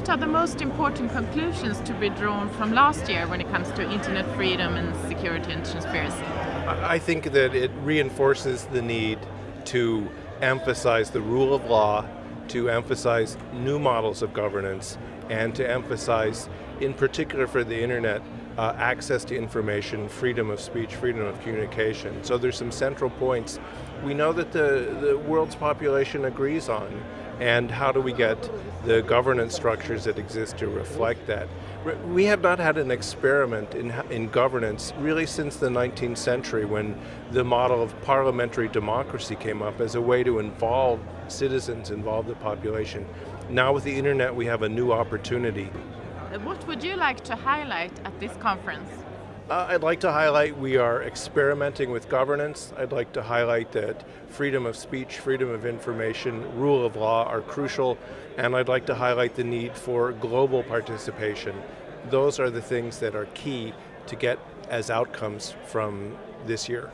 what are the most important conclusions to be drawn from last year when it comes to internet freedom and security and transparency? I think that it reinforces the need to emphasize the rule of law, to emphasize new models of governance, and to emphasize, in particular for the internet, uh, access to information, freedom of speech, freedom of communication. So there's some central points we know that the, the world's population agrees on, and how do we get the governance structures that exist to reflect that. We have not had an experiment in, in governance really since the 19th century when the model of parliamentary democracy came up as a way to involve citizens, involve the population. Now with the internet we have a new opportunity. What would you like to highlight at this conference? Uh, I'd like to highlight we are experimenting with governance. I'd like to highlight that freedom of speech, freedom of information, rule of law are crucial, and I'd like to highlight the need for global participation. Those are the things that are key to get as outcomes from this year.